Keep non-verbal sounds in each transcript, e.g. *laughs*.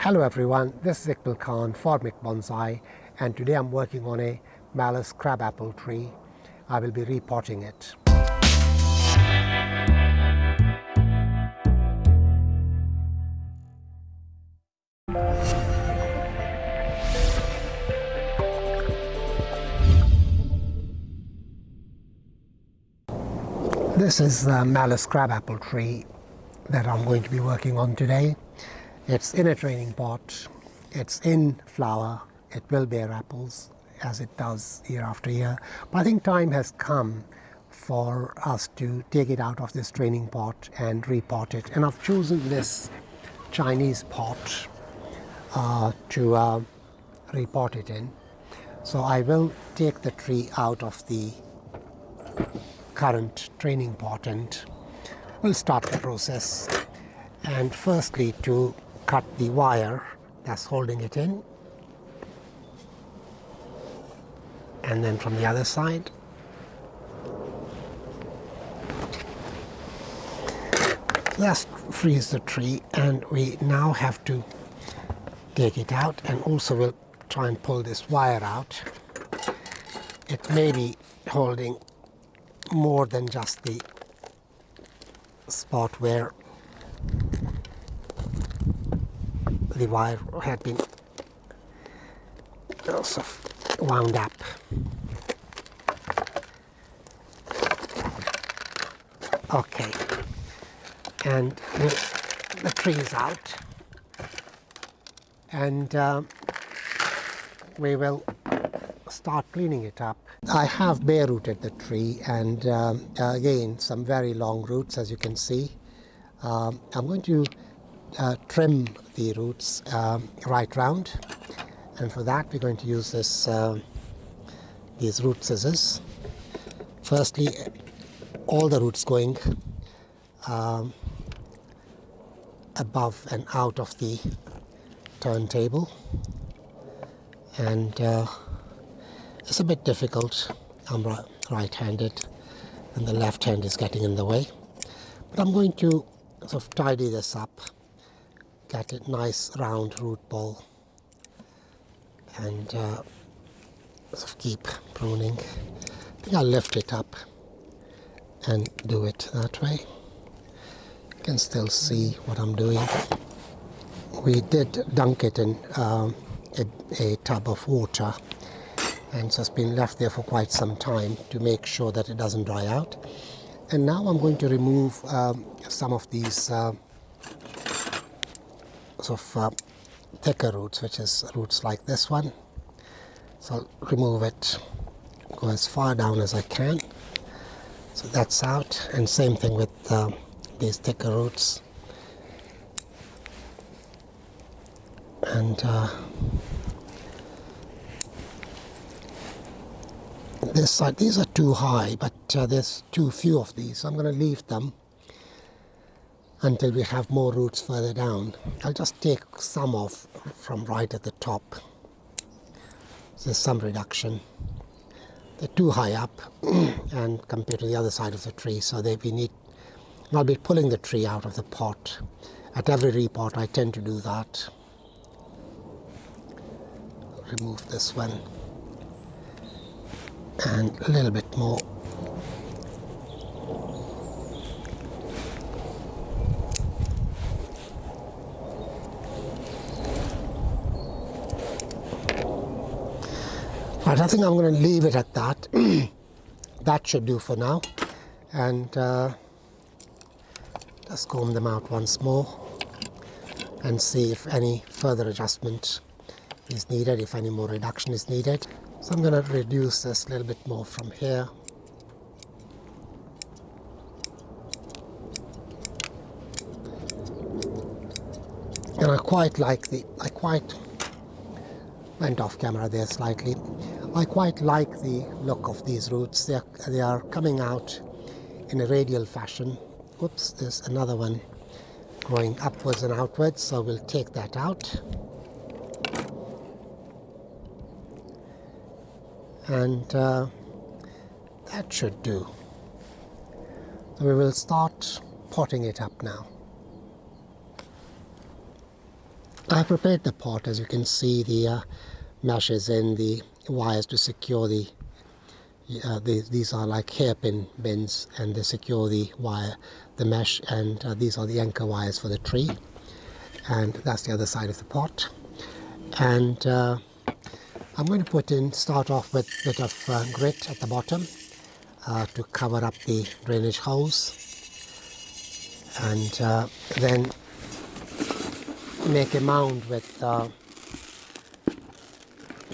Hello everyone, this is Iqbal Khan for Mick Bonsai and today I'm working on a Malus crabapple tree. I will be repotting it. This is the Malus crabapple tree that I'm going to be working on today. It's in a training pot, it's in flower, it will bear apples as it does year after year. But I think time has come for us to take it out of this training pot and repot it. And I've chosen this Chinese pot uh, to uh, repot it in. So I will take the tree out of the current training pot and we'll start the process. And firstly to cut the wire that's holding it in and then from the other side Let's freeze the tree and we now have to take it out and also we'll try and pull this wire out. It may be holding more than just the spot where the wire had been also wound up. Okay, and the, tree is out, and uh, we will start cleaning it up. I have bare rooted the tree and um, again some very long roots as you can see. Um, I'm going to uh, trim the roots um, right round and for that we're going to use this uh, these root scissors. Firstly all the roots going um, above and out of the turntable and uh, it's a bit difficult. I'm right-handed and the left hand is getting in the way. But I'm going to sort of tidy this up, get a nice round root ball and uh, sort of keep pruning. I think I'll lift it up and do it that way. You can still see what I'm doing. We did dunk it in uh, a, a tub of water and so it's been left there for quite some time to make sure that it doesn't dry out. And now I'm going to remove um, some of these uh, sort of uh, thicker roots, which is roots like this one. So I'll remove it, go as far down as I can. So that's out, and same thing with uh, these thicker roots. And uh, this side. These are too high, but uh, there's too few of these. So I'm going to leave them until we have more roots further down. I'll just take some off from right at the top. There's some reduction. They're too high up *clears throat* and compared to the other side of the tree, so they we need. I'll be pulling the tree out of the pot. At every repot, I tend to do that. Remove this one and a little bit more Right, I think I'm going to leave it at that. *clears throat* that should do for now. And uh, just comb them out once more and see if any further adjustment is needed, if any more reduction is needed. So I'm going to reduce this a little bit more from here. And I quite like the, I quite went off camera there slightly. I quite like the look of these roots. They are, they are coming out in a radial fashion. Oops, there's another one growing upwards and outwards, so we'll take that out. and uh, that should do. So we will start potting it up now. I prepared the pot as you can see the uh, meshes in the wires to secure the, uh, the, these are like hairpin bins and they secure the wire the mesh and uh, these are the anchor wires for the tree. And that's the other side of the pot. And uh, I'm going to put in start off with a bit of uh, grit at the bottom uh, to cover up the drainage holes. And uh, then make a mound with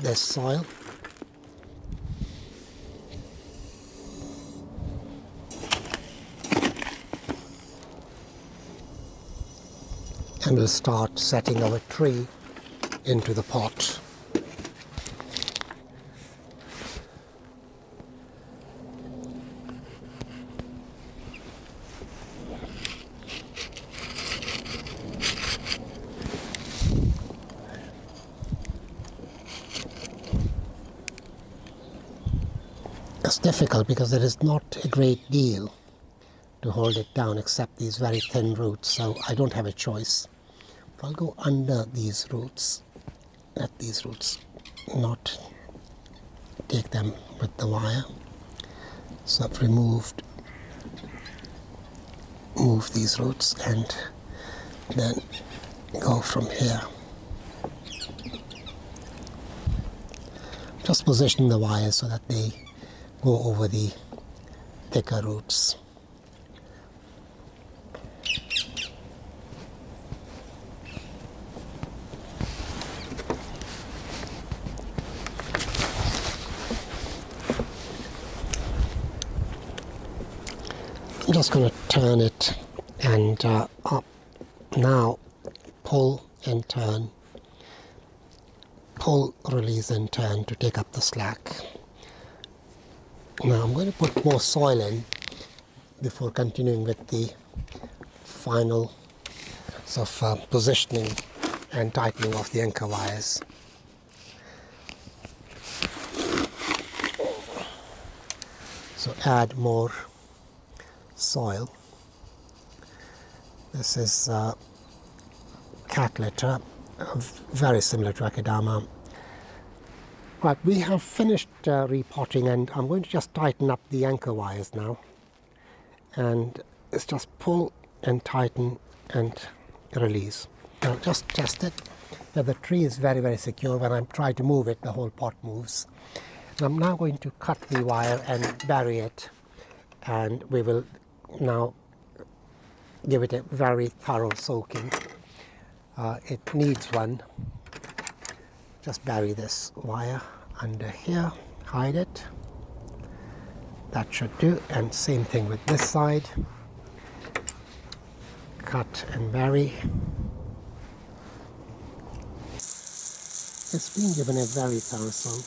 this soil and we'll start setting our tree into the pot. It's difficult because there is not a great deal to hold it down except these very thin roots so I don't have a choice. I'll go under these roots, at these roots, not take them with the wire. So I've removed, move these roots and then go from here. Just position the wires so that they go over the thicker roots. I'm just going to turn it and uh, up. Now pull and turn. Pull release and turn to take up the slack. Now I'm going to put more soil in before continuing with the final sort of uh, positioning and tightening of the anchor wires. So add more soil. This is uh, cat litter, very similar to Akadama. Right, we have finished uh, repotting and I'm going to just tighten up the anchor wires now. And it's just pull and tighten and release. Now just test it. Now the tree is very, very secure. When I try to move it, the whole pot moves. I'm now going to cut the wire and bury it and we will now give it a very thorough soaking. Uh, it needs one. Just bury this wire under here, hide it. That should do. And same thing with this side. Cut and bury. It's been given a very thorough soak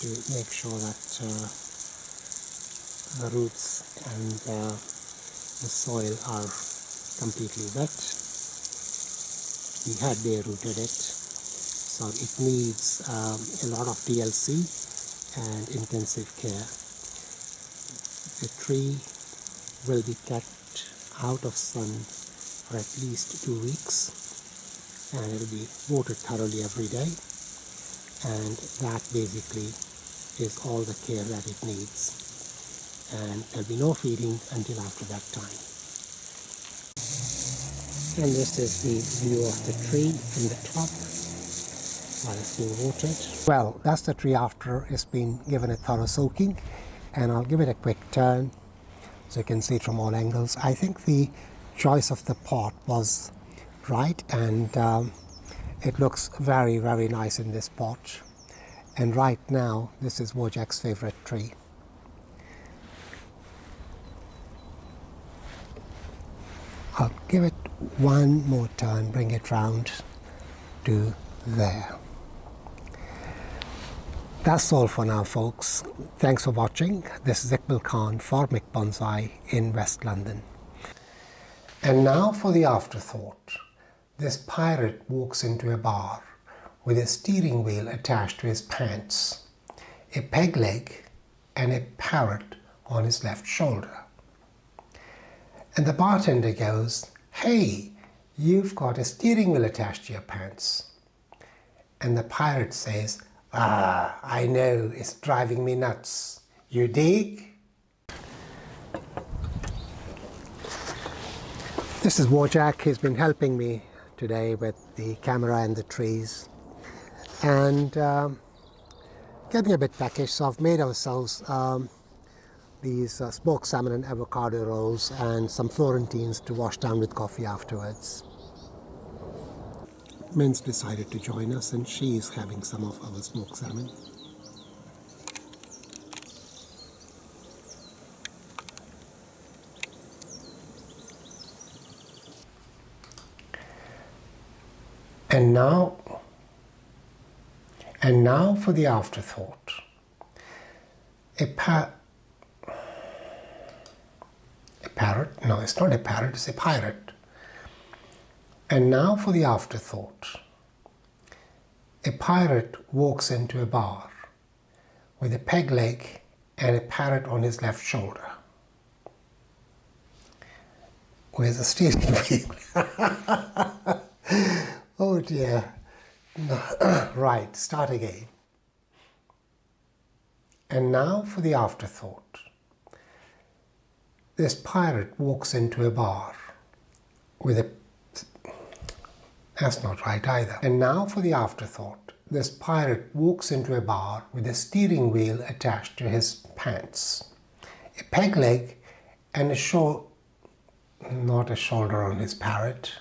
to make sure that uh, the roots and uh, the soil are completely wet. We had bare rooted it, so it needs um, a lot of TLC and intensive care. The tree will be kept out of sun for at least two weeks and it will be watered thoroughly every day and that basically is all the care that it needs and there'll be no feeding until after that time. And this is the view of the tree from the top while it's being watered. Well, that's the tree after it's been given a thorough soaking and I'll give it a quick turn so you can see it from all angles. I think the choice of the pot was right and um, it looks very very nice in this pot and right now this is Wojak's favorite tree. I'll give it one more turn, bring it round to there. That's all for now folks. Thanks for watching. This is Iqbal Khan for Mick Bonsai in West London. And now for the afterthought. This pirate walks into a bar with a steering wheel attached to his pants, a peg leg and a parrot on his left shoulder. And the bartender goes, Hey, you've got a steering wheel attached to your pants. And the pirate says, ah, I know, it's driving me nuts. You dig? This is Wojak. He's been helping me today with the camera and the trees. And um, getting a bit peckish, so I've made ourselves um, these uh, smoked salmon and avocado rolls and some Florentines to wash down with coffee afterwards. Min's decided to join us and she is having some of our smoked salmon. And now, and now for the afterthought. A, pa a parrot, no, it's not a parrot, it's a pirate. And now for the afterthought. A pirate walks into a bar with a peg leg and a parrot on his left shoulder. Where's the steering wheel? *laughs* Oh dear. *clears throat* right, start again. And now for the afterthought. This pirate walks into a bar with a... That's not right either. And now for the afterthought. This pirate walks into a bar with a steering wheel attached to his pants, a peg leg and a shoulder, not a shoulder on his parrot,